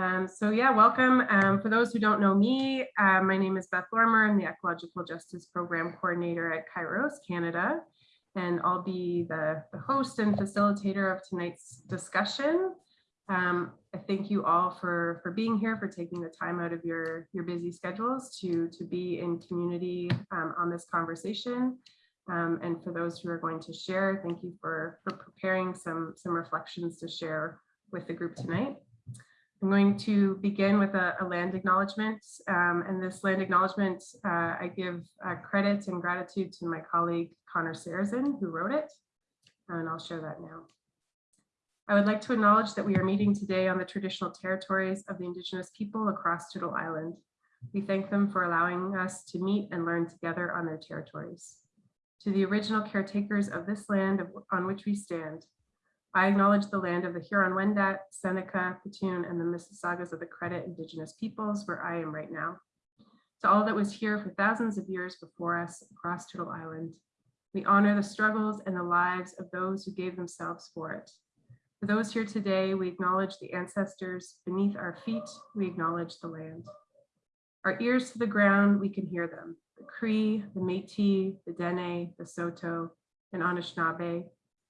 Um, so yeah, welcome. Um, for those who don't know me, uh, my name is Beth Lorimer. I'm the Ecological Justice Program Coordinator at Kairos Canada, and I'll be the, the host and facilitator of tonight's discussion. Um, I thank you all for, for being here, for taking the time out of your, your busy schedules to, to be in community um, on this conversation. Um, and for those who are going to share, thank you for, for preparing some, some reflections to share with the group tonight. I'm going to begin with a, a land acknowledgement, um, and this land acknowledgement, uh, I give uh, credit and gratitude to my colleague Connor Sarrazin, who wrote it, and I'll share that now. I would like to acknowledge that we are meeting today on the traditional territories of the Indigenous people across Turtle Island. We thank them for allowing us to meet and learn together on their territories. To the original caretakers of this land on which we stand, I acknowledge the land of the Huron-Wendat, Seneca, Petun, and the Mississaugas of the Credit Indigenous peoples where I am right now. To all that was here for thousands of years before us across Turtle Island, we honor the struggles and the lives of those who gave themselves for it. For those here today, we acknowledge the ancestors beneath our feet, we acknowledge the land. Our ears to the ground, we can hear them the Cree, the Métis, the Dene, the Saulteaux, and Anishinaabe,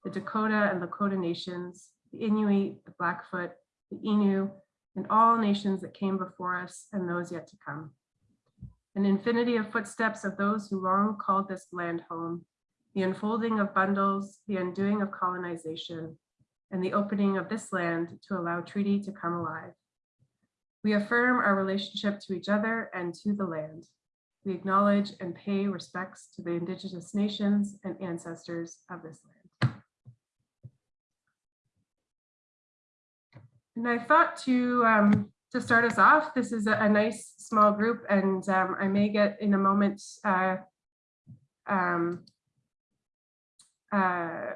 the Dakota and Lakota nations, the Inuit, the Blackfoot, the Innu, and all nations that came before us and those yet to come. An infinity of footsteps of those who long called this land home, the unfolding of bundles, the undoing of colonization, and the opening of this land to allow treaty to come alive. We affirm our relationship to each other and to the land. We acknowledge and pay respects to the indigenous nations and ancestors of this land. And I thought to um, to start us off, this is a, a nice small group, and um, I may get in a moment uh, um, uh,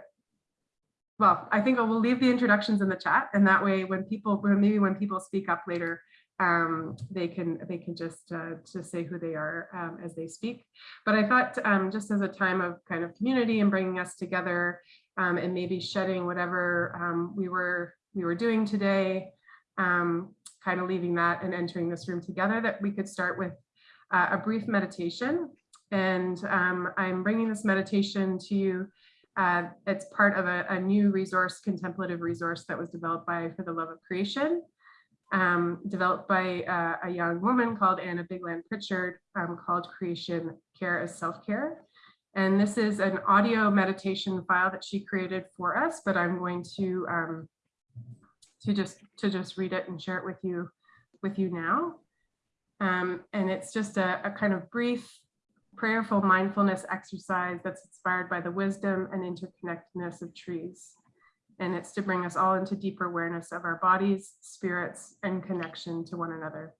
well, I think I will leave the introductions in the chat, and that way, when people, maybe when people speak up later, um, they can they can just uh, just say who they are um, as they speak. But I thought um, just as a time of kind of community and bringing us together um, and maybe shedding whatever um, we were we were doing today, um, kind of leaving that and entering this room together, that we could start with uh, a brief meditation. And I'm bringing this meditation to you. Uh, it's part of a, a new resource, contemplative resource that was developed by For the Love of Creation um, developed by uh, a young woman called Anna Bigland Pritchard um, called Creation Care as Self-Care. And this is an audio meditation file that she created for us, but I'm going to um, to just to just read it and share it with you with you now. Um, and it's just a, a kind of brief prayerful mindfulness exercise that's inspired by the wisdom and interconnectedness of trees and it's to bring us all into deeper awareness of our bodies, spirits, and connection to one another.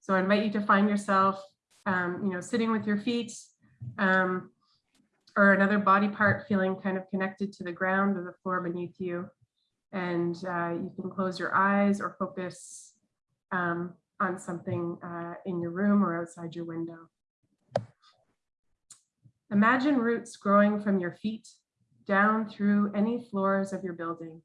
So I invite you to find yourself, um, you know, sitting with your feet um, or another body part feeling kind of connected to the ground or the floor beneath you. And uh, you can close your eyes or focus um, on something uh, in your room or outside your window. Imagine roots growing from your feet down through any floors of your building,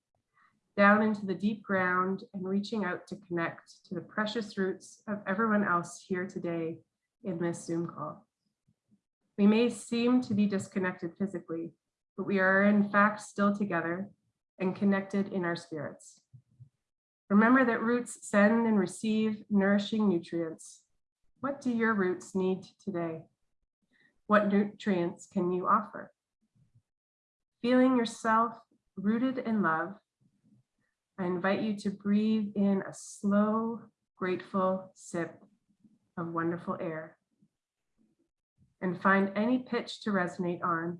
down into the deep ground and reaching out to connect to the precious roots of everyone else here today in this Zoom call. We may seem to be disconnected physically, but we are in fact still together and connected in our spirits. Remember that roots send and receive nourishing nutrients. What do your roots need today? What nutrients can you offer? Feeling yourself rooted in love, I invite you to breathe in a slow, grateful sip of wonderful air and find any pitch to resonate on.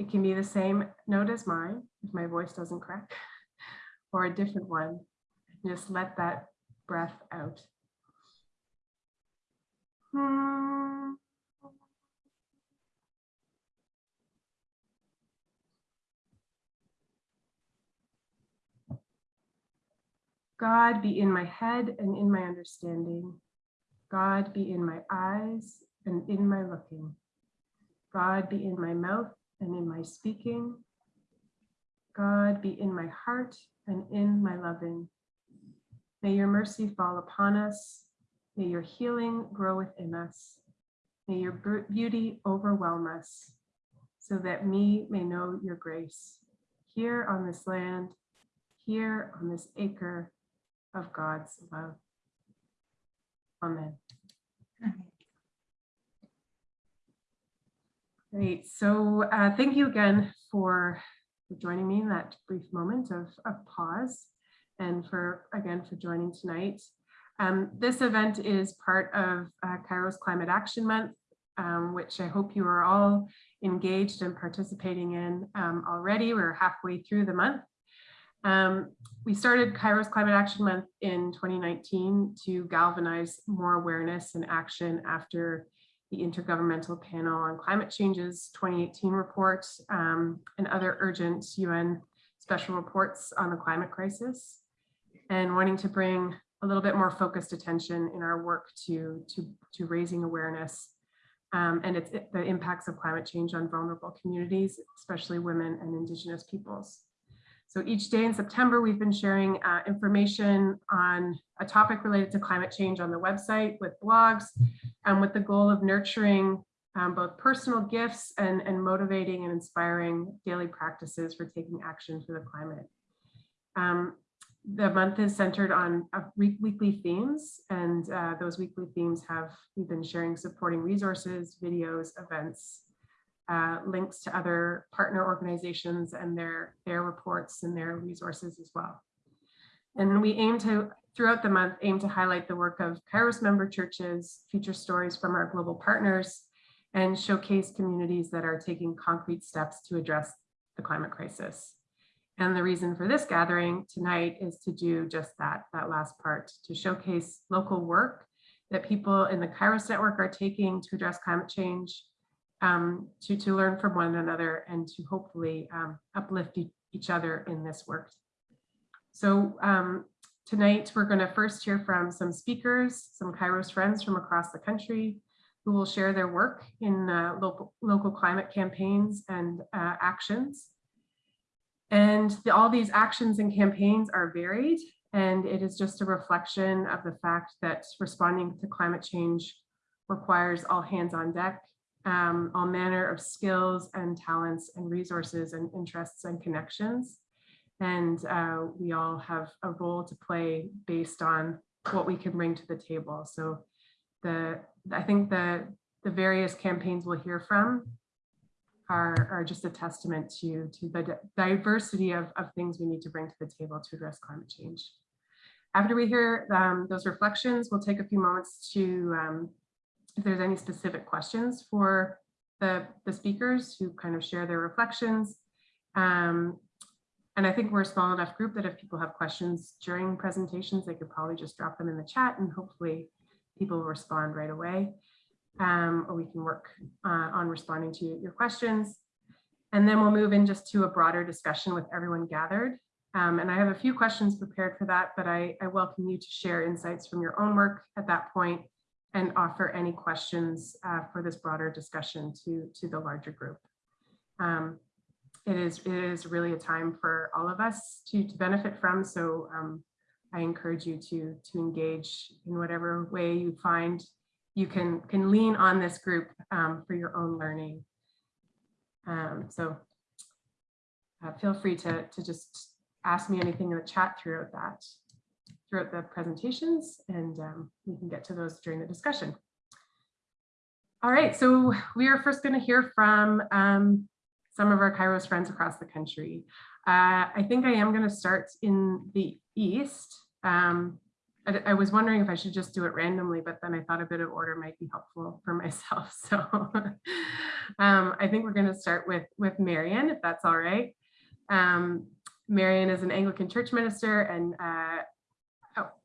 It can be the same note as mine, if my voice doesn't crack, or a different one. Just let that breath out. God be in my head and in my understanding. God be in my eyes and in my looking. God be in my mouth and in my speaking. God be in my heart and in my loving. May your mercy fall upon us. May your healing grow within us. May your beauty overwhelm us so that we may know your grace here on this land, here on this acre of God's love. Amen. Great. So uh, thank you again for joining me in that brief moment of, of pause and for, again, for joining tonight. Um, this event is part of uh, Kairos Climate Action Month, um, which I hope you are all engaged and participating in um, already. We're halfway through the month. Um, we started Kairos Climate Action Month in 2019 to galvanize more awareness and action after the Intergovernmental Panel on Climate Change's 2018 report um, and other urgent UN special reports on the climate crisis and wanting to bring a little bit more focused attention in our work to, to, to raising awareness um, and its the impacts of climate change on vulnerable communities, especially women and indigenous peoples. So each day in September, we've been sharing uh, information on a topic related to climate change on the website with blogs and with the goal of nurturing um, both personal gifts and, and motivating and inspiring daily practices for taking action for the climate. Um, the month is centered on uh, weekly themes and uh, those weekly themes have, we've been sharing supporting resources, videos, events, uh, links to other partner organizations and their, their reports and their resources as well. And we aim to, throughout the month, aim to highlight the work of Kairos member churches, feature stories from our global partners, and showcase communities that are taking concrete steps to address the climate crisis. And the reason for this gathering tonight is to do just that, that last part, to showcase local work that people in the Kairos network are taking to address climate change um, to, to learn from one another and to hopefully um, uplift e each other in this work. So um, tonight we're going to first hear from some speakers, some Kairos friends from across the country who will share their work in uh, local, local climate campaigns and uh, actions. And the, all these actions and campaigns are varied and it is just a reflection of the fact that responding to climate change requires all hands on deck um, all manner of skills and talents and resources and interests and connections. And uh, we all have a role to play based on what we can bring to the table. So the I think the, the various campaigns we'll hear from are, are just a testament to, to the diversity of, of things we need to bring to the table to address climate change. After we hear um, those reflections, we'll take a few moments to um, if there's any specific questions for the, the speakers who kind of share their reflections. Um, and I think we're a small enough group that if people have questions during presentations, they could probably just drop them in the chat and hopefully people will respond right away. Um, or we can work uh, on responding to your questions. And then we'll move in just to a broader discussion with everyone gathered. Um, and I have a few questions prepared for that, but I, I welcome you to share insights from your own work at that point and offer any questions uh, for this broader discussion to, to the larger group. Um, it is it is really a time for all of us to, to benefit from. So um, I encourage you to, to engage in whatever way you find you can, can lean on this group um, for your own learning. Um, so uh, feel free to, to just ask me anything in the chat throughout that throughout the presentations and um, we can get to those during the discussion. All right, so we are first going to hear from um, some of our Kairos friends across the country. Uh, I think I am going to start in the East. Um, I, I, was wondering if I should just do it randomly, but then I thought a bit of order might be helpful for myself. So um, I think we're going to start with, with Marion, if that's all right. Um, Marion is an Anglican church minister and uh, uh,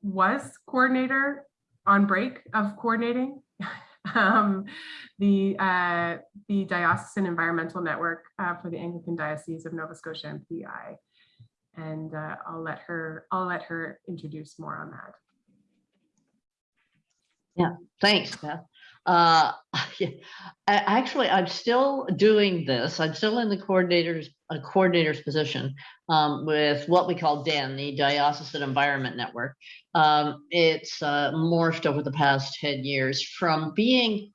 was coordinator on break of coordinating um, the uh, the diocesan environmental network uh, for the Anglican Diocese of Nova Scotia and PEI, and uh, I'll let her I'll let her introduce more on that. Yeah, thanks, Beth. Uh, Actually, I'm still doing this. I'm still in the coordinator's, a coordinator's position um, with what we call DEN, the Diocesan Environment Network. Um, It's uh, morphed over the past 10 years from being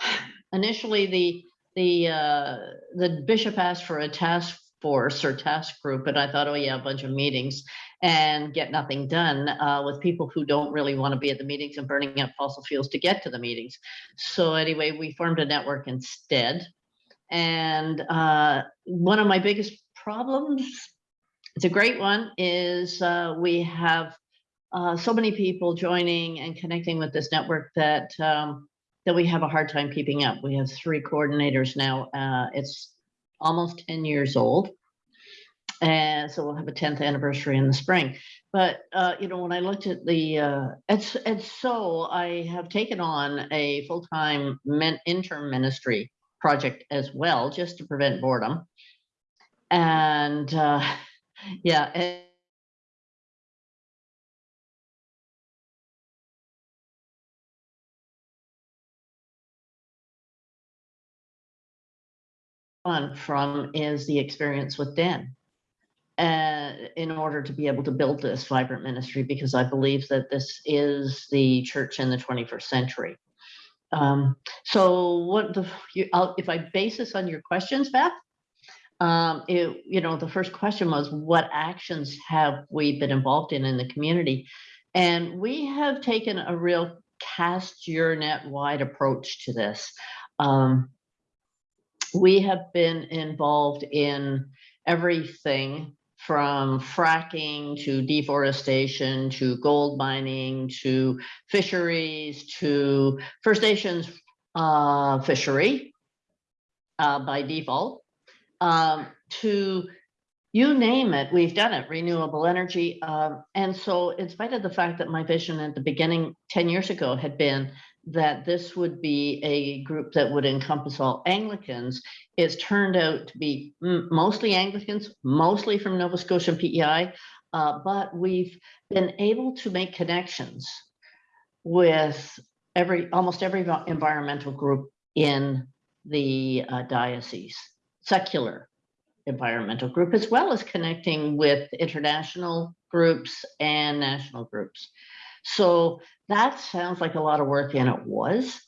initially the, the, uh, the bishop asked for a task force or task group, and I thought, oh yeah, a bunch of meetings and get nothing done uh, with people who don't really want to be at the meetings and burning up fossil fuels to get to the meetings. So anyway, we formed a network instead. And uh, one of my biggest problems, it's a great one, is uh, we have uh, so many people joining and connecting with this network that um, that we have a hard time keeping up. We have three coordinators now. Uh, it's almost 10 years old. And so we'll have a 10th anniversary in the spring. But, uh, you know, when I looked at the, uh, it's, it's so I have taken on a full-time men, intern ministry project as well, just to prevent boredom. And, uh, yeah, and on from is the experience with Dan. Uh, in order to be able to build this vibrant ministry, because I believe that this is the church in the 21st century. Um, so what the, you, if I base this on your questions, Beth, um, it, you know, the first question was, what actions have we been involved in in the community? And we have taken a real cast your net wide approach to this. Um, we have been involved in everything from fracking to deforestation to gold mining to fisheries to First Nations uh, fishery uh, by default um, to you name it, we've done it, renewable energy. Um, and so in spite of the fact that my vision at the beginning 10 years ago had been that this would be a group that would encompass all Anglicans, it's turned out to be mostly Anglicans, mostly from Nova Scotia and PEI, uh, but we've been able to make connections with every, almost every environmental group in the uh, diocese, secular environmental group, as well as connecting with international groups and national groups. So that sounds like a lot of work and it was,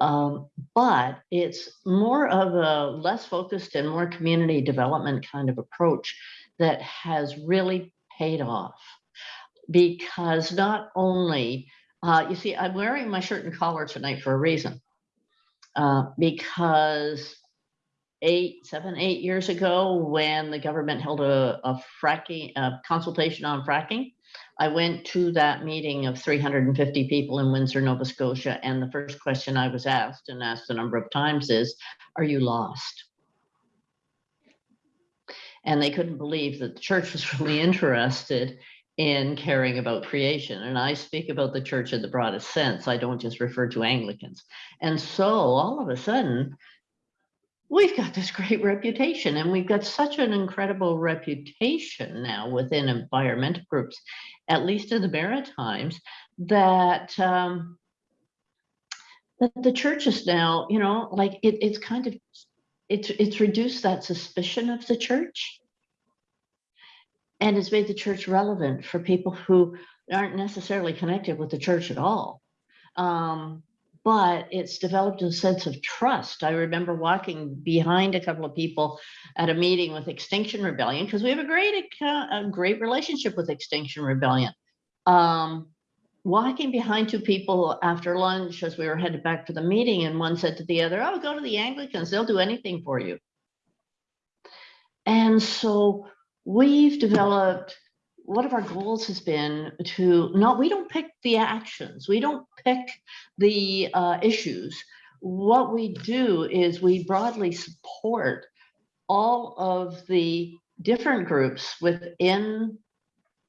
um, but it's more of a less focused and more community development kind of approach that has really paid off because not only, uh, you see, I'm wearing my shirt and collar tonight for a reason. Uh, because eight, seven, eight years ago, when the government held a, a fracking, a consultation on fracking, I went to that meeting of 350 people in Windsor, Nova Scotia, and the first question I was asked and asked a number of times is, are you lost? And they couldn't believe that the church was really interested in caring about creation. And I speak about the church in the broadest sense. I don't just refer to Anglicans. And so all of a sudden, we've got this great reputation and we've got such an incredible reputation now within environmental groups, at least in the Maritimes, that um, that the church is now, you know, like it, it's kind of, it's, it's reduced that suspicion of the church and it's made the church relevant for people who aren't necessarily connected with the church at all. Um, but it's developed a sense of trust. I remember walking behind a couple of people at a meeting with Extinction Rebellion because we have a great a great relationship with Extinction Rebellion. Um, walking behind two people after lunch as we were headed back to the meeting, and one said to the other, "Oh, go to the Anglicans; they'll do anything for you." And so we've developed one of our goals has been to not we don't pick the actions we don't pick the uh, issues what we do is we broadly support all of the different groups within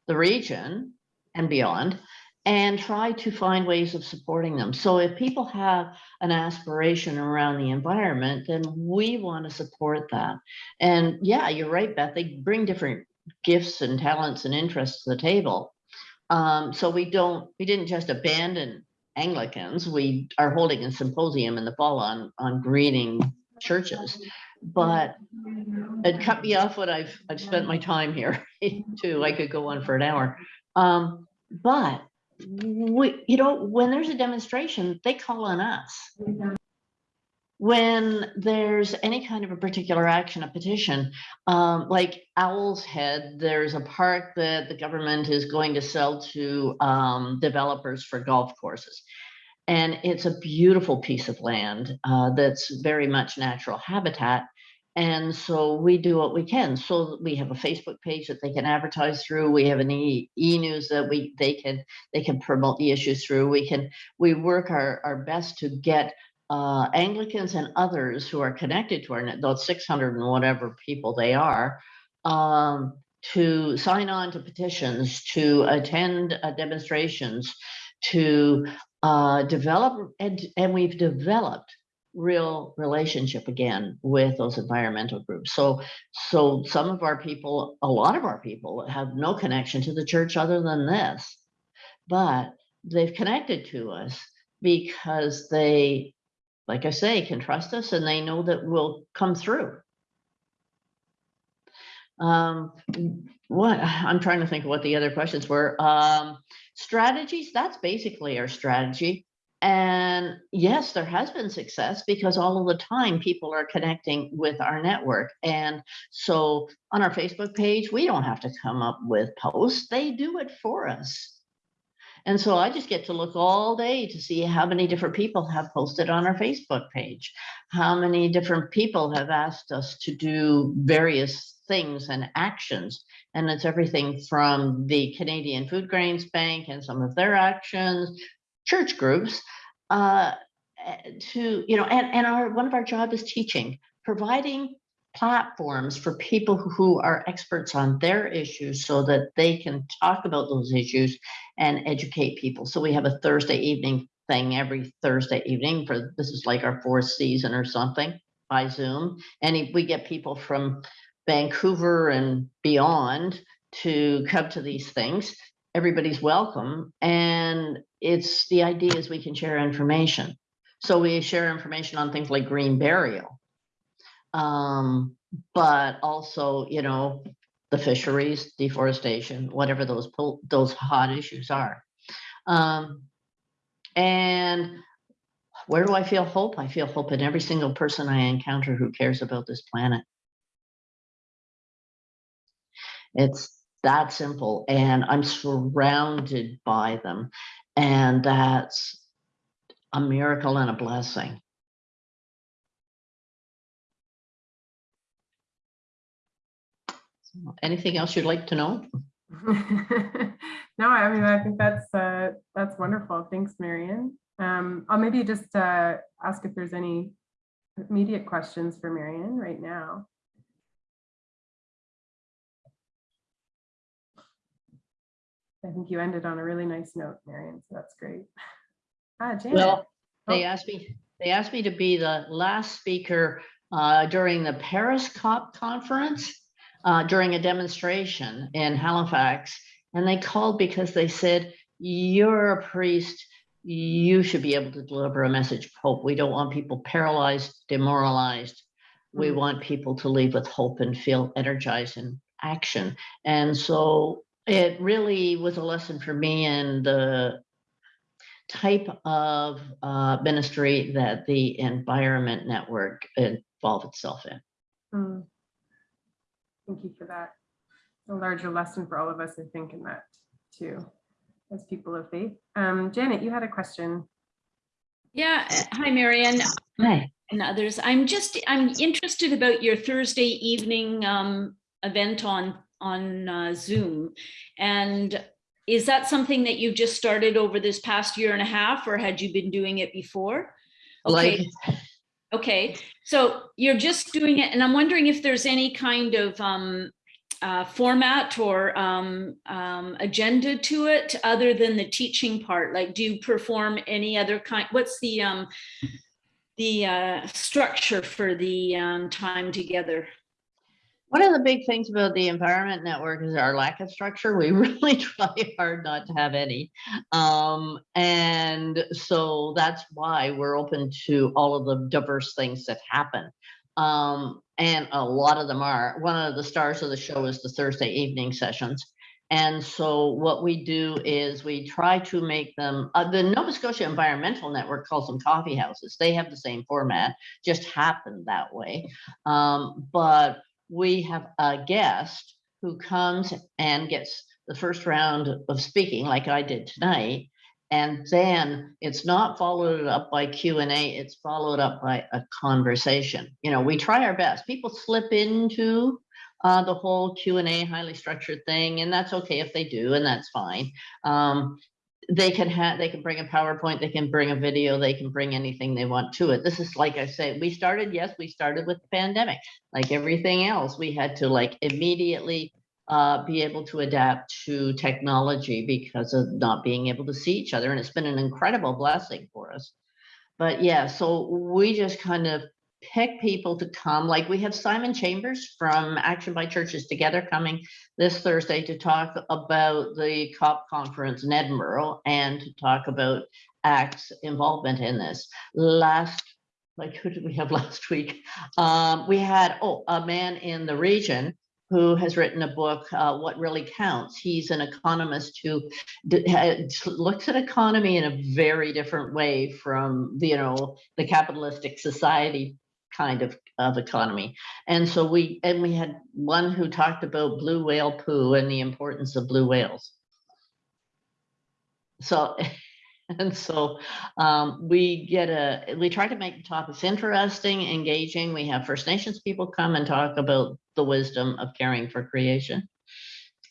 the region and beyond and try to find ways of supporting them. So if people have an aspiration around the environment, then we want to support that. And yeah, you're right, Beth, they bring different gifts and talents and interests to the table. Um, so we don't, we didn't just abandon Anglicans. We are holding a symposium in the fall on, on greening churches. But it cut me off when I've, I've spent my time here too. I could go on for an hour. Um, but we, you know, when there's a demonstration, they call on us. When there's any kind of a particular action, a petition, um, like Owl's Head, there's a park that the government is going to sell to um, developers for golf courses. And it's a beautiful piece of land uh, that's very much natural habitat. And so we do what we can. So we have a Facebook page that they can advertise through. We have an e, e news that we they can they can promote the issues through. We can we work our, our best to get uh, Anglicans and others who are connected to our those 600 and whatever people they are, um, to sign on to petitions, to attend uh, demonstrations, to uh, develop, and, and we've developed real relationship again with those environmental groups. So, so some of our people, a lot of our people have no connection to the church other than this, but they've connected to us because they like I say, can trust us and they know that we'll come through. Um, what I'm trying to think of what the other questions were. Um, strategies, that's basically our strategy. And yes, there has been success because all of the time people are connecting with our network. And so on our Facebook page, we don't have to come up with posts, they do it for us. And so I just get to look all day to see how many different people have posted on our Facebook page, how many different people have asked us to do various things and actions. And it's everything from the Canadian Food Grains Bank and some of their actions, church groups, uh, to, you know, and, and our one of our job is teaching, providing platforms for people who are experts on their issues so that they can talk about those issues and educate people. So we have a Thursday evening thing every Thursday evening for this is like our fourth season or something by Zoom. And we get people from Vancouver and beyond to come to these things. Everybody's welcome. And it's the idea is we can share information. So we share information on things like green burial um, but also, you know, the fisheries, deforestation, whatever those those hot issues are. Um, and where do I feel hope? I feel hope in every single person I encounter who cares about this planet. It's that simple, and I'm surrounded by them, and that's a miracle and a blessing. Anything else you'd like to know? no, I mean, I think that's uh, that's wonderful. Thanks, Marion. Um, I'll maybe just uh, ask if there's any immediate questions for Marion right now. I think you ended on a really nice note, Marion, so that's great. Ah, Janet. Well, they Oh. asked me, they asked me to be the last speaker uh, during the Paris COP conference, uh, during a demonstration in Halifax. And they called because they said, you're a priest, you should be able to deliver a message of hope. We don't want people paralyzed, demoralized. We Mm. want people to leave with hope and feel energized in action. And so it really was a lesson for me in the type of uh, ministry that the Environment Network involved itself in. Mm. Thank you for that. A larger lesson for all of us, I think, in that too, as people of faith. Um, Janet, you had a question. Yeah, uh, hi, Marianne Hey, and others. I'm just, I'm interested about your Thursday evening um, event on, on uh, Zoom. And is that something that you've just started over this past year and a half, or had you been doing it before? like, Okay. So you're just doing it, and I'm wondering if there's any kind of um, uh, format or um, um, agenda to it other than the teaching part? Like, do you perform any other kind? What's the um, the uh, structure for the um, time together? One of the big things about the Environment Network is our lack of structure. We really try hard not to have any. Um, and so that's why we're open to all of the diverse things that happen. Um, and a lot of them are, one of the stars of the show is the Thursday evening sessions. And so what we do is we try to make them, uh, the Nova Scotia Environmental Network calls them coffee houses. They have the same format, just happened that way. Um, but we have a guest who comes and gets the first round of speaking like I did tonight. And then it's not followed up by Q and A, it's followed up by a conversation. You know, we try our best. People slip into uh, the whole Q and A highly structured thing, and that's okay if they do, and that's fine. Um, they can have, they can bring a PowerPoint, they can bring a video, they can bring anything they want to it. This is like I say, we started, yes, we started with the pandemic. Like everything else, we had to like immediately uh, be able to adapt to technology because of not being able to see each other. And it's been an incredible blessing for us. But yeah, so we just kind of pick people to come. Like we have Simon Chambers from Action by Churches Together coming this Thursday to talk about the COP conference in Edinburgh and to talk about ACT's involvement in this. Last, like who did we have last week? Um, we had, oh, a man in the region who has written a book, uh, What Really Counts. He's an economist who looks at economy in a very different way from, you know, the capitalistic society kind of, of economy. And so we, and we had one who talked about blue whale poo and the importance of blue whales. So, and so um, we get a, we try to make the topics interesting, engaging. We have First Nations people come and talk about the wisdom of caring for creation.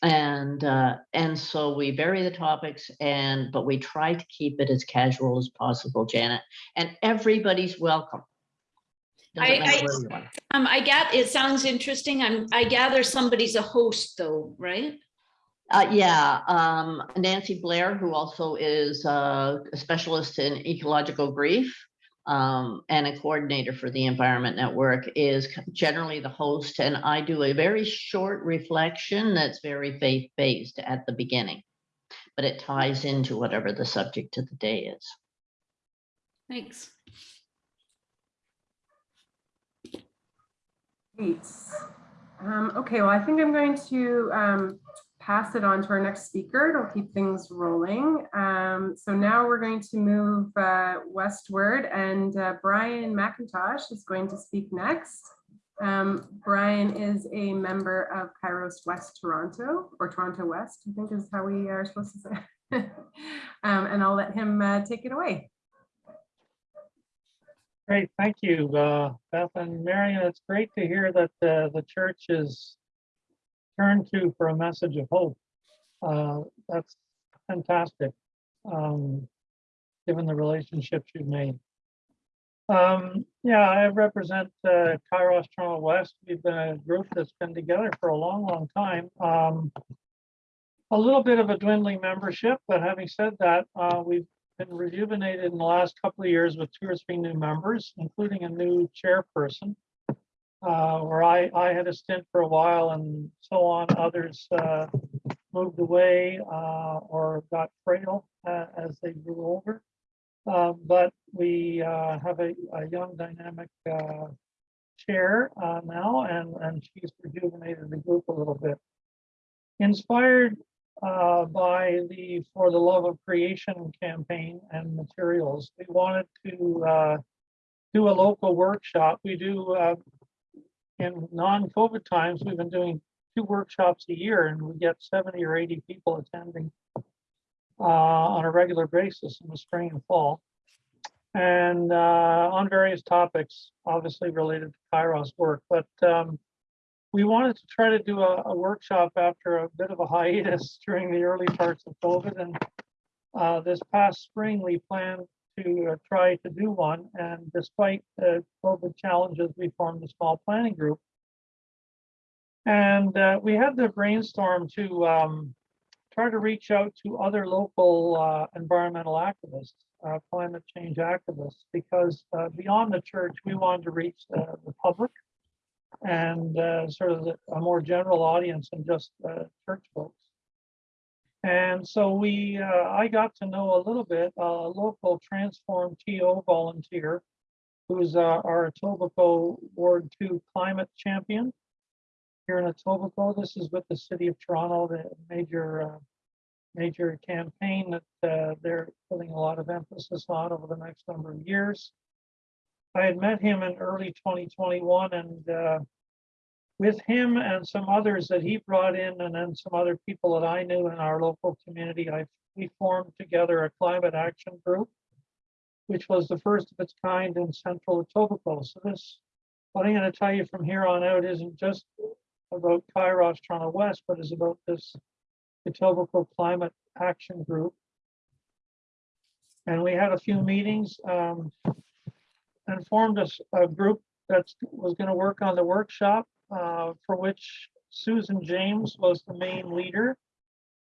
And uh, and so we vary the topics and but we try to keep it as casual as possible, Janet. And everybody's welcome. I- I- where you are. Um, I get, it sounds interesting. I'm, I gather somebody's a host though, right? Uh, yeah, um, Nancy Blair, who also is uh, a specialist in ecological grief um, and a coordinator for the Environment Network, is generally the host. And I do a very short reflection that's very faith based at the beginning, but it ties into whatever the subject of the day is. Thanks. Great. Um, okay, well, I think I'm going to um, pass it on to our next speaker. It'll keep things rolling. Um, so now we're going to move uh, westward and uh, Brian McIntosh is going to speak next. Um, Brian is a member of Kairos West Toronto or Toronto West, I think is how we are supposed to say. um, and I'll let him uh, take it away. Great, thank you, uh, Beth and Marion. It's great to hear that uh, the church is turned to for a message of hope. Uh, That's fantastic, um, given the relationships you've made. Um, Yeah, I represent uh, Kairos Toronto West. We've been a group that's been together for a long, long time. Um, A little bit of a dwindling membership, but having said that, uh, we've been rejuvenated in the last couple of years with two or three new members, including a new chairperson. Uh, where I, I had a stint for a while and so on, others, uh, moved away, uh, or got frail, uh, as they grew older. Uh, but we, uh, have a, a young dynamic, chair, now, and, and she's rejuvenated the group a little bit. Inspired uh, by the For the Love of Creation campaign and materials. We wanted to uh, do a local workshop. We do uh, in non-COVID times, we've been doing two workshops a year and we get 70 or 80 people attending uh, on a regular basis in the spring and fall. And uh, on various topics, obviously related to Kairos work, but um, we wanted to try to do a, a workshop after a bit of a hiatus during the early parts of COVID. And uh, this past spring, we planned to uh, try to do one. And despite the COVID challenges, we formed a small planning group. And uh, we had the brainstorm to um, try to reach out to other local uh, environmental activists, uh, climate change activists, because uh, beyond the church, we wanted to reach the, the public and uh, sort of a more general audience than just uh, church folks. And so we, uh, I got to know a little bit, a local Transform TO volunteer who's uh, our Etobicoke Ward Two Climate Champion here in Etobicoke. This is with the City of Toronto, the major, uh, major campaign that uh, they're putting a lot of emphasis on over the next number of years. I had met him in early 2021 and uh, with him and some others that he brought in and then some other people that I knew in our local community, I, we formed together a climate action group, which was the first of its kind in central Etobicoke. So this, what I'm going to tell you from here on out isn't just about Kairos Toronto West, but is about this Etobicoke Climate Action Group. And we had a few meetings um, and formed a group that was going to work on the workshop uh, for which Susan James was the main leader.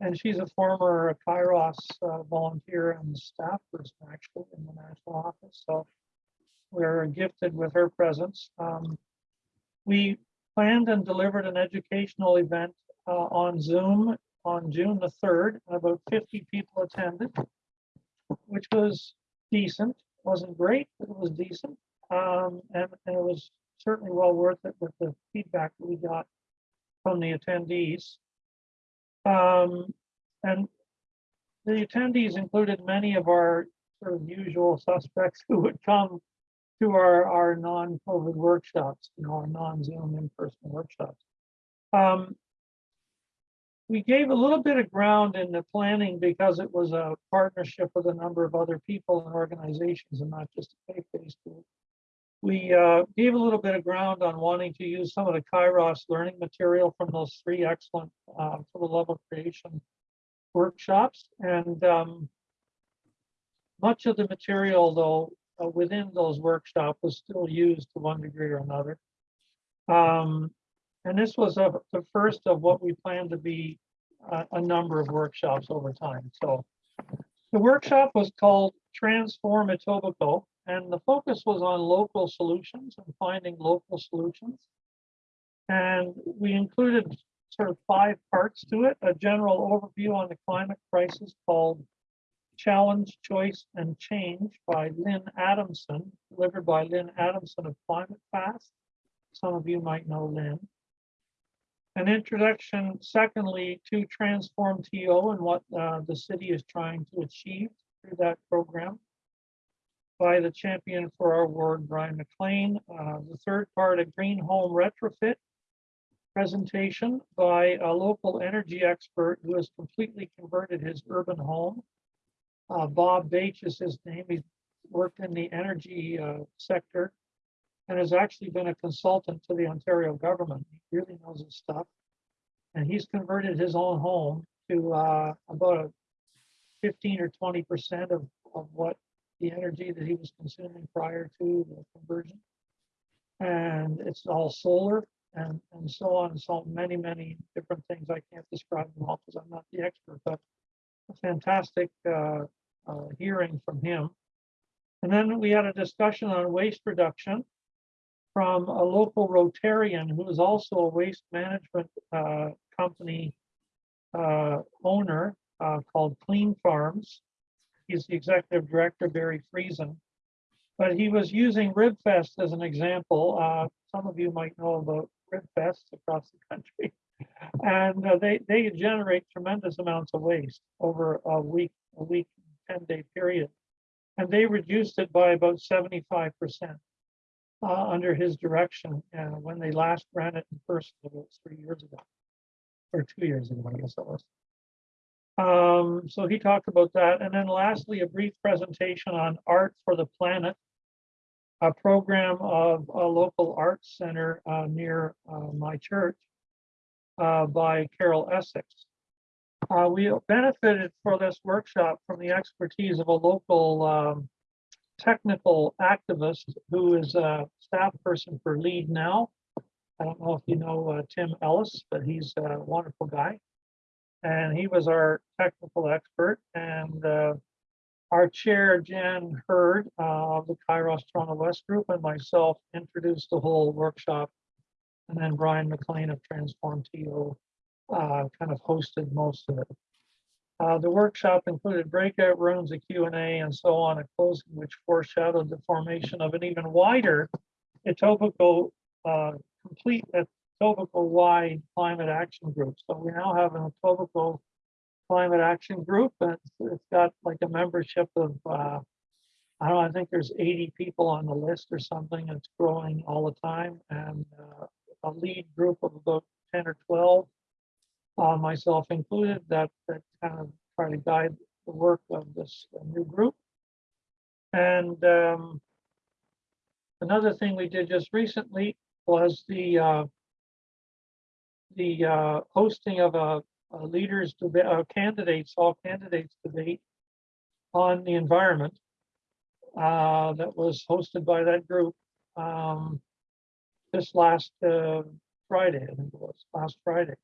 And she's a former Kairos uh, volunteer and staff person actually in the national office. So we're gifted with her presence. Um, we planned and delivered an educational event uh, on Zoom on June the 3rd. and About 50 people attended, which was decent. Wasn't great, but it was decent. Um, and, and it was certainly well worth it with the feedback that we got from the attendees. Um, and the attendees included many of our sort of usual suspects who would come to our, our non-COVID workshops, you know, our non-Zoom in-person workshops. Um, we gave a little bit of ground in the planning because it was a partnership with a number of other people and organizations and not just a faith-based group. We uh, gave a little bit of ground on wanting to use some of the Kairos learning material from those three excellent uh, for the love of creation workshops. And um, much of the material, though, uh, within those workshops was still used to one degree or another. Um, and this was a, the first of what we plan to be a, a number of workshops over time. So the workshop was called Transform Etobicoke, and the focus was on local solutions and finding local solutions. And we included sort of five parts to it, a general overview on the climate crisis called Challenge, Choice, and Change by Lynn Adamson, delivered by Lynn Adamson of Climate Fast. Some of you might know Lynn. An introduction, secondly, to Transform TO and what uh, the city is trying to achieve through that program by the champion for our ward, Brian McLean. Uh, the third part, a green home retrofit presentation by a local energy expert who has completely converted his urban home. Uh, Bob Bache is his name. He's worked in the energy uh, sector and has actually been a consultant to the Ontario government. He really knows his stuff. And he's converted his own home to uh, about a 15 or 20 percent of, of what the energy that he was consuming prior to the conversion. And it's all solar and, and so on and so many, many different things. I can't describe them all because I'm not the expert, but a fantastic uh, uh, hearing from him. And then we had a discussion on waste reduction from a local Rotarian who is also a waste management uh, company uh, owner uh, called Clean Farms. He's the executive director, Barry Friesen. But he was using RibFest as an example. Uh, some of you might know about RibFest across the country. And uh, they, they generate tremendous amounts of waste over a week, a week, 10 day period. And they reduced it by about 75% uh, under his direction uh, when they last ran it in person about three years ago. Or two years ago, I guess it was. Um, so he talked about that. And then lastly, a brief presentation on Art for the Planet, a program of a local arts center uh, near uh, my church uh, by Carol Essex. We benefited for this workshop from the expertise of a local um, technical activist who is a staff person for Lead Now. I don't know if you know uh, Tim Ellis, but he's a wonderful guy. And he was our technical expert and uh, our chair, Jan Hurd uh, of the Kairos Toronto West Group and myself introduced the whole workshop And then Brian McLean of Transform TO uh, kind of hosted most of it. Uh, the workshop included breakout rooms, a Q&A, and so on, a closing which foreshadowed the formation of an even wider Etobicoke, uh, complete Etobicoke-wide climate action group. So we now have an Etobicoke climate action group, and it's- got like a membership of, uh, I don't know, I think there's 80 people on the list or something. It's growing all the time, and uh, a lead group of about 10 or 12 uh, myself included, that, that kind of try to guide the work of this new group. And um, another thing we did just recently was the uh, the uh, hosting of a, a leaders debate, uh, candidates, all candidates debate on the environment uh, that was hosted by that group um, this last uh, Friday, I think it was last Friday.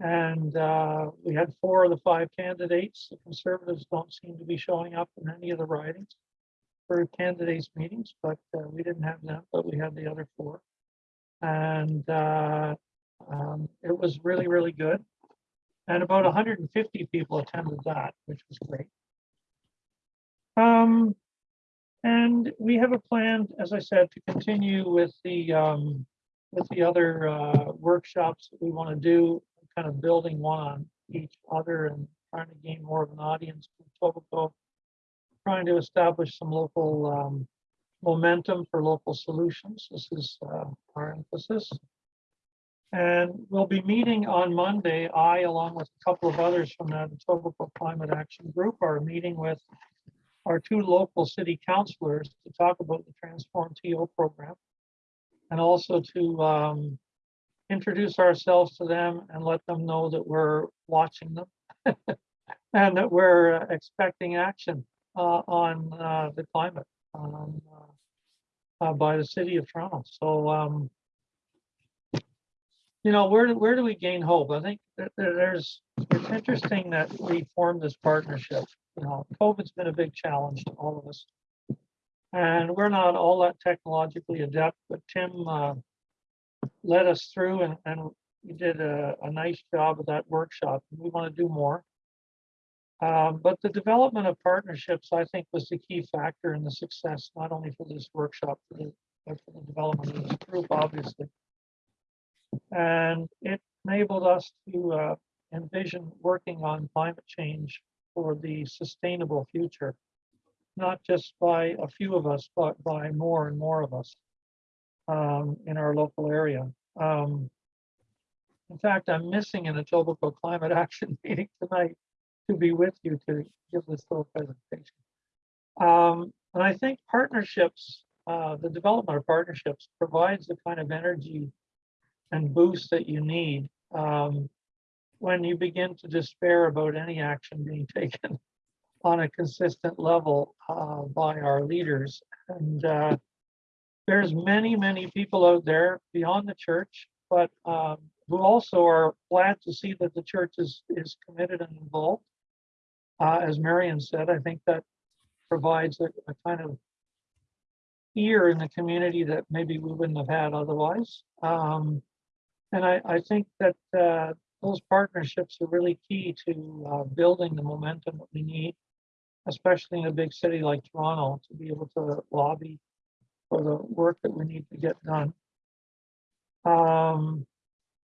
And uh, we had four of the five candidates. The conservatives don't seem to be showing up in any of the ridings for candidates meetings, but uh, we didn't have them, but we had the other four. And uh, um, it was really, really good. And about 150 people attended that, which was great. Um, and we have a plan, as I said, to continue with the um, with the other uh, workshops that we want to do, kind of building one on each other and trying to gain more of an audience for Etobicoke, trying to establish some local um, momentum for local solutions. This is uh, our emphasis. And we'll be meeting on Monday, I, along with a couple of others from the Etobicoke Climate Action Group, are meeting with our two local city councilors to talk about the Transform TO program. And also to um, introduce ourselves to them and let them know that we're watching them. and that we're uh, expecting action uh, on uh, the climate um, uh, uh, by the city of Toronto. So, um, you know, where, where do we gain hope? I think there- there's, it's interesting that we formed this partnership. You know, COVID's been a big challenge to all of us. And we're not all that technologically adept, but Tim uh, led us through and, and he did a, a nice job of that workshop. We want to do more. Um, but the development of partnerships, I think, was the key factor in the success, not only for this workshop, for the, but for the development of this group, obviously. And it enabled us to uh, envision working on climate change for the sustainable future, not just by a few of us, but by more and more of us um, in our local area. Um, in fact, I'm missing an Etobicoke Climate Action meeting tonight to be with you to give this little presentation. Um, and I think partnerships, uh, the development of partnerships provides the kind of energy and boost that you need um, when you begin to despair about any action being taken on a consistent level uh, by our leaders. And uh, there's many, many people out there beyond the church, but um, who also are glad to see that the church is, is committed and involved. Uh, as Marion said, I think that provides a, a kind of ear in the community that maybe we wouldn't have had otherwise. Um, and I, I think that uh, those partnerships are really key to uh, building the momentum that we need, especially in a big city like Toronto, to be able to lobby for the work that we need to get done. Um,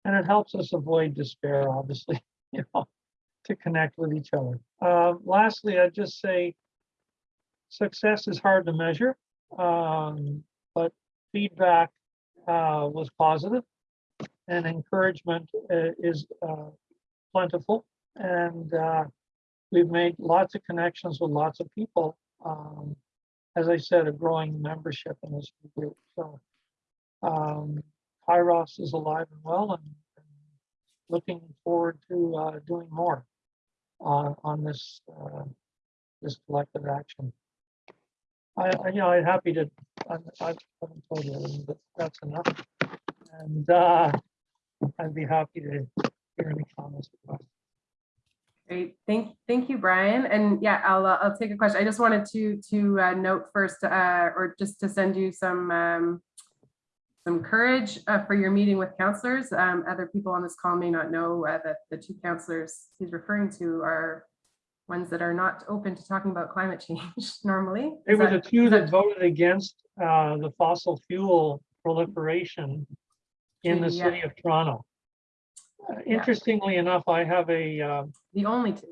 and it helps us avoid despair, obviously, you know, to connect with each other. Uh, lastly, I'd just say success is hard to measure, um, but feedback uh, was positive and encouragement uh, is uh, plentiful. And uh, we've made lots of connections with lots of people. Um, as I said, a growing membership in this group. So um, Kairos is alive and well and, and looking forward to uh, doing more on, on this uh, this collective action. I, I you know I'm happy to I, I haven't told you but that's enough. And uh, I'd be happy to hear any comments. or questions. Great, thank, thank you, Brian. And yeah, I'll, uh, I'll take a question. I just wanted to, to uh, note first, uh, or just to send you some, um, some courage uh, for your meeting with councilors. Um, Other people on this call may not know uh, that the two councilors he's referring to are ones that are not open to talking about climate change normally. It Is was the that- two that voted against uh, the fossil fuel proliferation in the Yeah. city of Toronto. Uh, Interestingly enough, I have a, uh, The only two.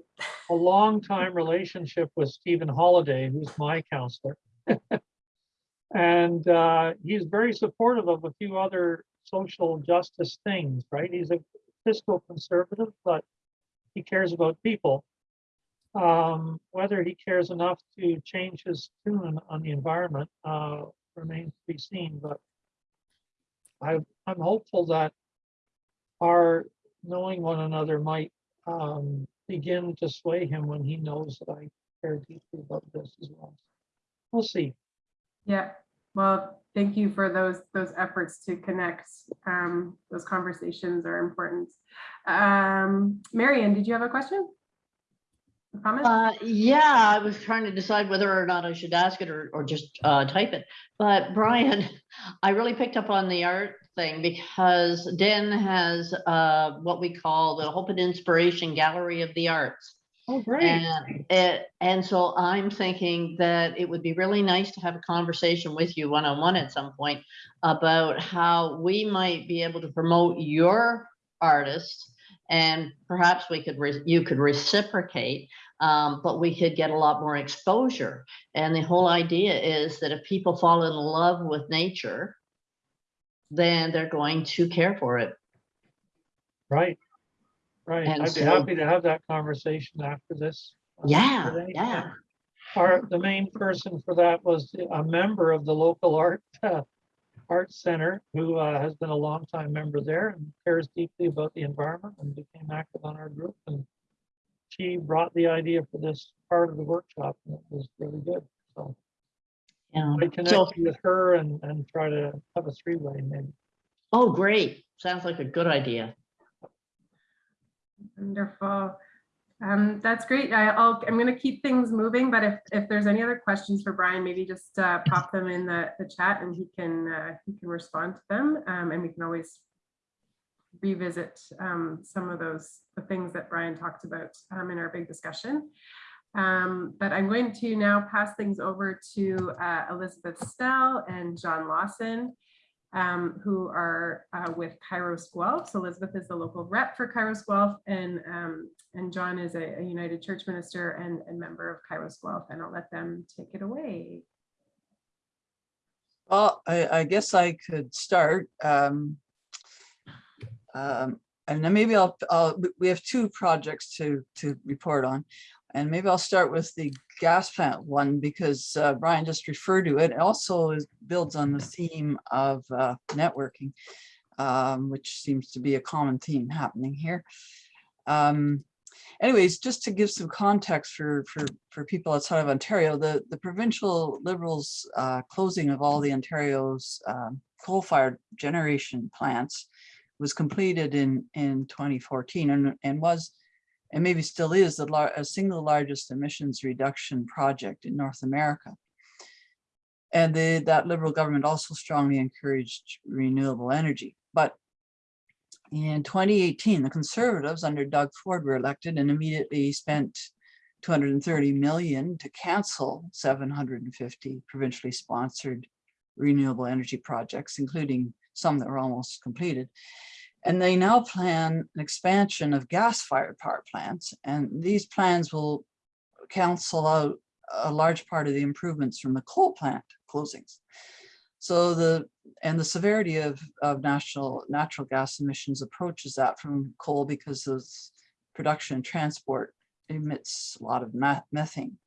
a long-time relationship with Stephen Holyday, who's my councilor. And uh, he's very supportive of a few other social justice things, right? He's a fiscal conservative, but he cares about people. Um, Whether he cares enough to change his tune on the environment uh, remains to be seen, but I, I'm hopeful that our knowing one another might um, begin to sway him when he knows that I care deeply about this as well. We'll see. Yeah, well, thank you for those, those efforts to connect. Um, Those conversations are important. Um, Marion, did you have a question? A Comment? Uh, yeah, I was trying to decide whether or not I should ask it or, or just, uh, type it. But Brian, I really picked up on the art thing because Den has, uh, what we call the Hope and Inspiration Gallery of the Arts. Oh, great. And it, and so I'm thinking that it would be really nice to have a conversation with you one-on-one at some point about how we might be able to promote your artists and perhaps we could, re- you could reciprocate, um, but we could get a lot more exposure. And the whole idea is that if people fall in love with nature, then they're going to care for it. Right. Right. And I'd be happy to have that conversation after this. Yeah, any yeah. Our, the main person for that was a member of the local art, uh, art center who uh, has been a longtime member there and cares deeply about the environment and became active on our group. And she brought the idea for this part of the workshop and it was really good. So Yeah. I So, connect you with her and, and try to have a three-way maybe. oh, great. Sounds like a good idea. Wonderful. Um, that's great. I, I'll, I'm gonna keep things moving, but if, if there's any other questions for Brian, maybe just, uh, pop them in the, the chat and he can, uh, he can respond to them. Um, and we can always revisit, um, some of those, the things that Brian talked about, um, in our big discussion. Um, but I'm going to now pass things over to, uh, Elizabeth Snell and John Lawson um, who are uh, with Kairos Guelph. So Elizabeth is the local rep for Kairos Guelph and, um, and John is a, a United Church minister and, and member of Kairos Guelph. And I'll let them take it away. Well, I, I guess I could start. um, um, And then maybe I'll, I'll, we have two projects to, to report on. And maybe I'll start with the gas plant one because uh, Brian just referred to it. It Also is- builds on the theme of uh, networking, um, which seems to be a common theme happening here. Um, Anyways, just to give some context for, for, for people outside of Ontario, the, the provincial Liberals uh, closing of all the Ontario's um, coal-fired generation plants was completed in, in 2014 and, and was, and maybe still is, the a single largest emissions reduction project in North America. And the, that Liberal government also strongly encouraged renewable energy. But in 2018, the Conservatives under Doug Ford were elected and immediately spent 230 million to cancel 750 provincially sponsored renewable energy projects, including some that were almost completed. And they now plan an expansion of gas-fired power plants, and these plans will cancel out a large part of the improvements from the coal plant closings. So the, and the severity of, of national, natural gas emissions approaches that from coal because of production and transport emits a lot of methane.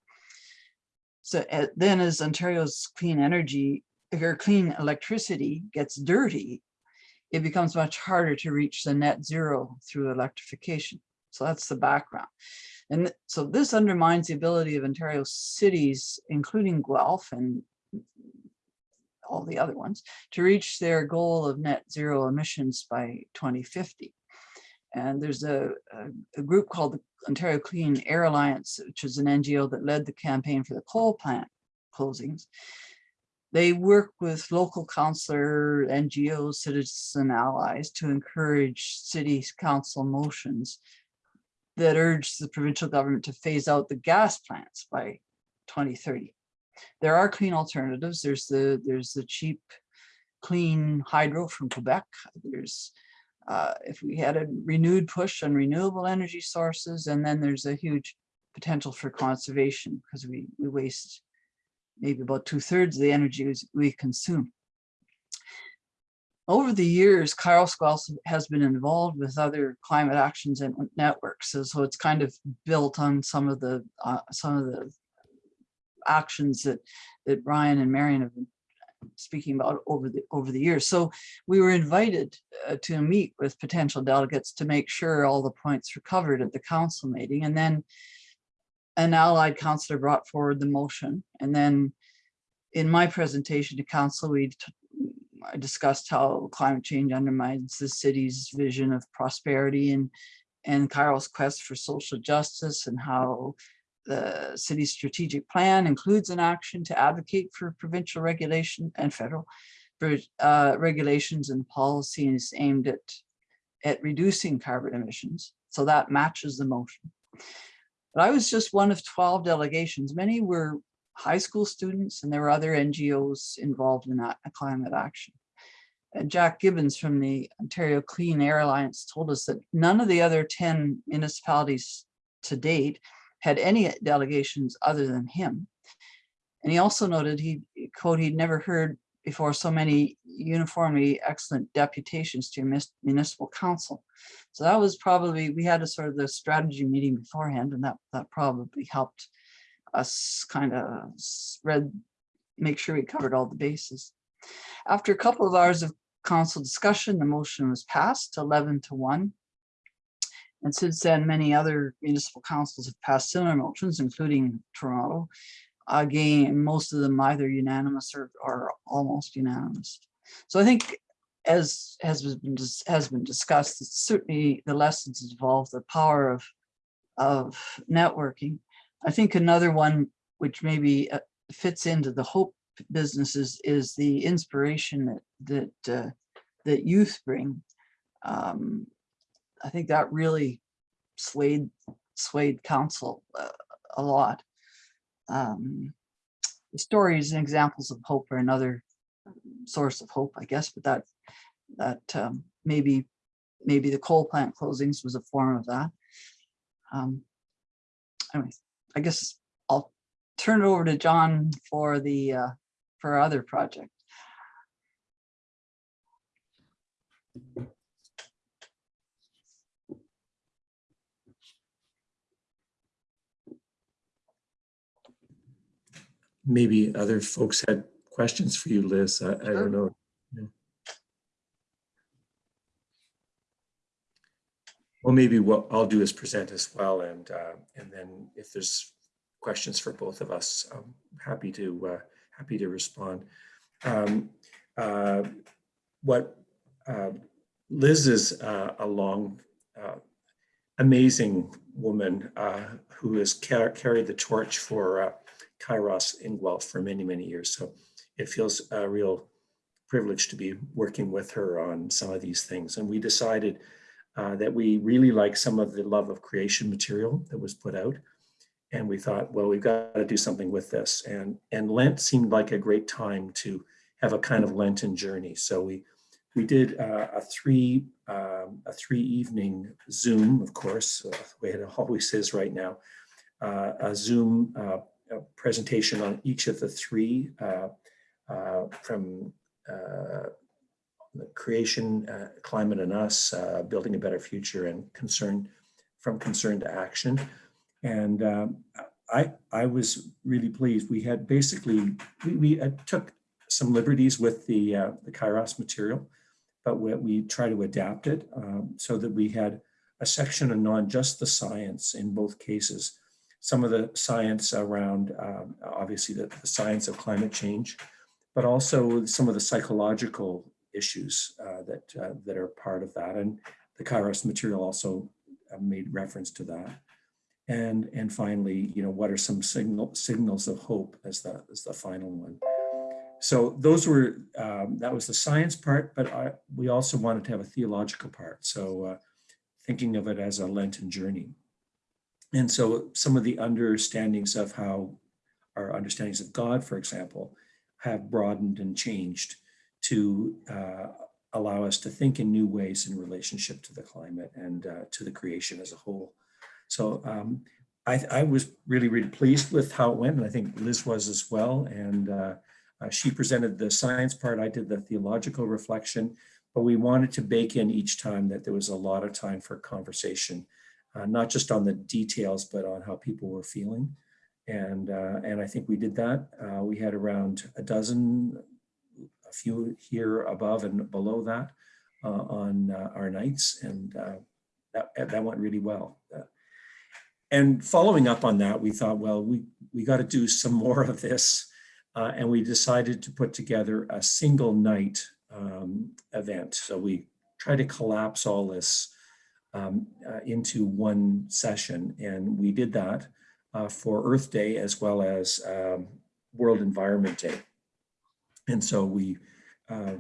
So uh, then as Ontario's clean energy, or clean electricity gets dirty, it becomes much harder to reach the net zero through electrification. So that's the background. And so this undermines the ability of Ontario cities, including Guelph and all the other ones, to reach their goal of net zero emissions by 2050. And there's a, a, a group called the Ontario Clean Air Alliance, which is an NGO that led the campaign for the coal plant closings. They work with local councillor, NGOs, citizen allies to encourage city council motions that urge the provincial government to phase out the gas plants by 2030. There are clean alternatives. There's the, there's the cheap, clean hydro from Quebec. There's, uh, if we had a renewed push on renewable energy sources, and then there's a huge potential for conservation because we, we waste maybe about two thirds of the energy we consume. Over the years, Kairos has been involved with other climate actions and networks. So, so it's kind of built on some of the, uh, some of the actions that, that Brian and Marion have been speaking about over the, over the years. So we were invited uh, to meet with potential delegates to make sure all the points were covered at the council meeting. And then an allied councillor brought forward the motion. And then in my presentation to council, we I discussed how climate change undermines the city's vision of prosperity and and Kairos' quest for social justice and how the city's strategic plan includes an action to advocate for provincial regulation and federal uh, regulations and policies aimed at at reducing carbon emissions. So that matches the motion. But I was just one of 12 delegations. Many were high school students and there were other NGOs involved in that climate action. And Jack Gibbons from the Ontario Clean Air Alliance told us that none of the other 10 municipalities to date had any delegations other than him. And he also noted he quote, he'd never heard before so many uniformly excellent deputations to municipal council. So that was probably, we had a sort of the strategy meeting beforehand and that, that probably helped us kind of spread, make sure we covered all the bases. After a couple of hours of council discussion, the motion was passed 11 to 1. And since then, many other municipal councils have passed similar motions, including Toronto. Again, most of them either unanimous or, or almost unanimous. So I think as has been, has been discussed, certainly the lessons involved, the power of, of networking. I think another one which maybe uh, fits into the hope businesses is the inspiration that that uh, that youth bring. Um, I think that really swayed swayed council uh, a lot. Um, stories and examples of hope are another source of hope, I guess, but that that um, maybe maybe the coal plant closings was a form of that. Um, anyways, I guess I'll turn it over to John for the uh, for our other project. Maybe other folks had questions for you, Liz. I, I don't know. Well, maybe what I'll do is present as well, and uh, and then if there's questions for both of us, I'm happy to uh, happy to respond. Um, uh, what uh, Liz is uh, a long, uh, amazing woman uh, who has car- carried the torch for. Kairos in Guelph for many, many years. So it feels a real privilege to be working with her on some of these things. And we decided uh, that we really like some of the love of creation material that was put out. And we thought, well, we've got to do something with this. And, and Lent seemed like a great time to have a kind of Lenten journey. So we we did uh, a three um, a three evening Zoom, of course, uh, the way it always is right now, uh, a Zoom uh, a presentation on each of the three uh, uh, from uh, the creation, climate and us, building a better future and concern from concern to action. And um, I, I was really pleased. We had basically, we, we uh, took some liberties with the, uh, the Kairos material, but we, we try to adapt it um, so that we had a section on just the science in both cases some of the science around, um, obviously, the, the, science of climate change, but also some of the psychological issues uh, that uh, that are part of that. And the Kairos material also uh, made reference to that. And and finally, you know, what are some signal signals of hope as the as the final one. so those were, um, that was the science part, but I, we also wanted to have a theological part. So uh, thinking of it as a Lenten journey. And so some of the understandings of how our understandings of God, for example, have broadened and changed to uh, allow us to think in new ways in relationship to the climate and uh, to the creation as a whole. So um, I, I was really, really pleased with how it went, and I think Liz was as well. And uh, uh, she presented the science part, I did the theological reflection, but we wanted to bake in each time that there was a lot of time for conversation, uh, not just on the details, but on how people were feeling. And, uh, and I think we did that. Uh, we had around a dozen, a few here above and below that uh, on uh, our nights, and uh, that, that went really well. And following up on that, we thought, well, we, we got to do some more of this. And we decided to put together a single night um, event. So we tried to collapse all this um, uh, into one session. And we did that uh, for Earth Day as well as um, World Environment Day. And so we, uh,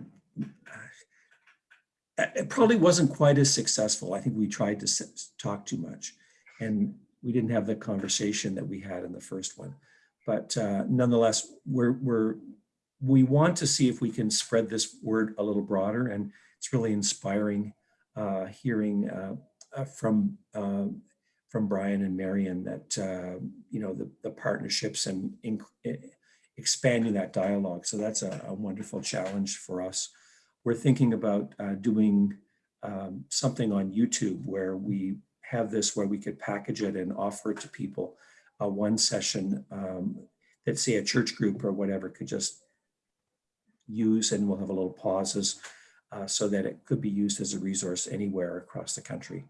it probably wasn't quite as successful. I think we tried to talk too much and we didn't have the conversation that we had in the first one. But uh, nonetheless, we're, we're, we want to see if we can spread this word a little broader and it's really inspiring hearing uh, uh, from uh, from Brian and Marion that, uh, you know, the, the partnerships and in, expanding that dialogue. So that's a, a, wonderful challenge for us. We're thinking about uh, doing um, something on YouTube where we have this where we could package it and offer it to people. Uh, one session um, that say a church group or whatever could just use and we'll have a little pauses uh, so that it could be used as a resource anywhere across the country.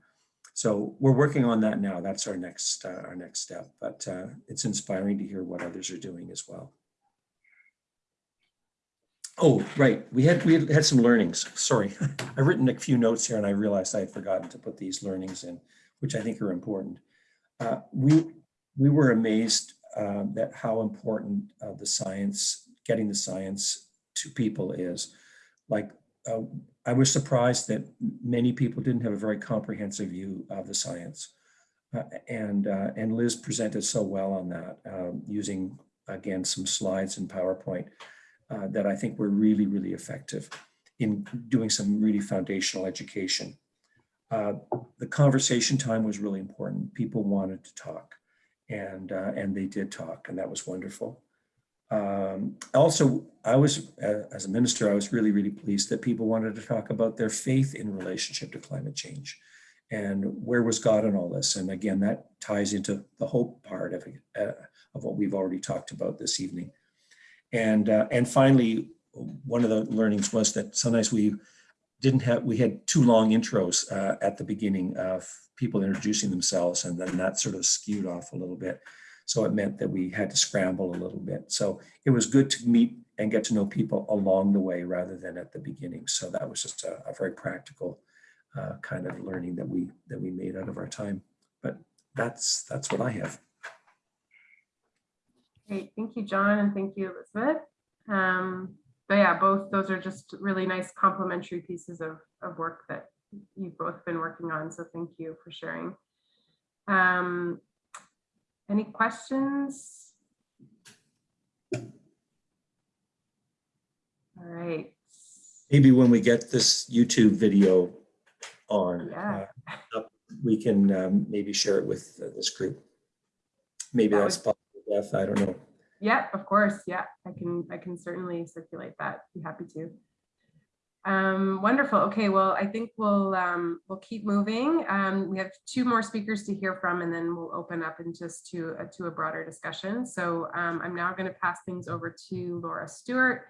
So we're working on that now. That's our next uh, our next step, but uh, it's inspiring to hear what others are doing as well. Oh, right. We had we had some learnings. Sorry, I've written a few notes here and I realized I had forgotten to put these learnings in, which I think are important. Uh, we we were amazed uh, that how important uh, the science, getting the science to people is. Like uh, I was surprised that many people didn't have a very comprehensive view of the science. Uh, and, uh, and Liz presented so well on that um, using, again, some slides in PowerPoint uh, that I think were really, really effective in doing some really foundational education. Uh, the conversation time was really important. People wanted to talk and, uh, and they did talk and that was wonderful. Um, also, I was, as a minister, I was really, really pleased that people wanted to talk about their faith in relationship to climate change and where was God in all this? And again, that ties into the hope part of, uh, of what we've already talked about this evening. And, uh, and finally, one of the learnings was that sometimes we didn't have, we had too long intros uh, at the beginning of people introducing themselves and then that sort of skewed off a little bit. So it meant that we had to scramble a little bit. So it was good to meet and get to know people along the way rather than at the beginning. So that was just a, a very practical uh, kind of learning that we that we made out of our time. But that's that's what I have. Great, thank you, John, and thank you, Elizabeth. Um, but yeah, both those are just really nice complementary pieces of, of work that you've both been working on. So thank you for sharing. Um, any questions? All right. Maybe when we get this YouTube video on, Yeah. uh, up, we can um, maybe share it with uh, this group. Maybe That that's possible, Beth, I don't know. Yeah, of course. Yeah, I can, I can certainly circulate that. Be happy to. Um, wonderful. Okay, well, I think we'll, um, we'll keep moving. Um, we have two more speakers to hear from, and then we'll open up and just to, uh, to a broader discussion. So um, I'm now going to pass things over to Laura Stewart.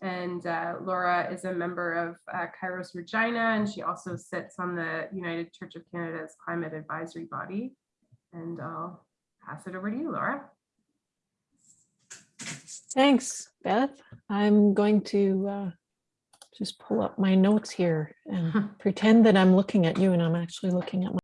And uh, Laura is a member of uh, Kairos Regina, and she also sits on the United Church of Canada's Climate Advisory Body. And I'll pass it over to you, Laura. Thanks, Beth. I'm going to uh, just pull up my notes here and pretend that I'm looking at you and I'm actually looking at my